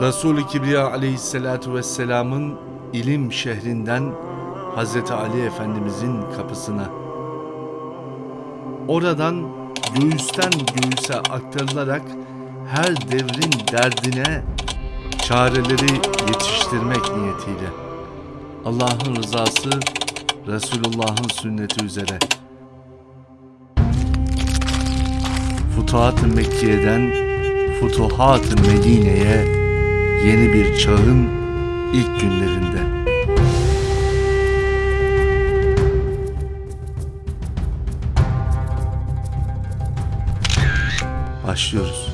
Resul-i Kibriya aleyhissalatu vesselamın ilim şehrinden Hazreti Ali Efendimizin kapısına. Oradan göğüsten göğüse aktarılarak her devrin derdine çareleri yetiştirmek niyetiyle. Allah'ın rızası Resulullah'ın sünneti üzere. Futuhat-ı Mekke'den Futuhat-ı Medine'ye yeni bir çağın ilk günlerinde. Başlıyoruz.